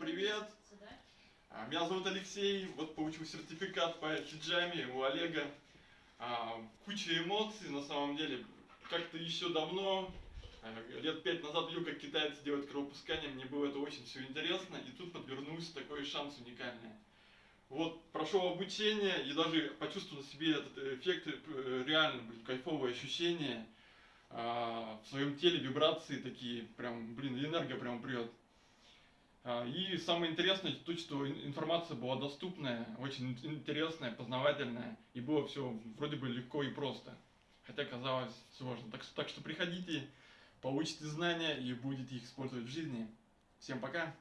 привет! А, Меня зовут Алексей, вот получил сертификат по хиджаме у Олега. А, Куча эмоций на самом деле. Как-то еще давно, а, лет пять назад видел, как китайцы делают кровопускание, мне было это очень все интересно, и тут подвернулся такой шанс уникальный. Вот, прошел обучение и даже почувствовал на себе этот эффект, э, реально, блин, кайфовые ощущения. А, В своем теле вибрации такие, прям, блин, энергия прям прет. А, И самое интересное, то, что ин- информация была доступная, очень ин- интересная, познавательная, и было все вроде бы легко и просто, хотя казалось сложно. Так что, так что приходите, получите знания и будете их использовать в жизни. Всем пока!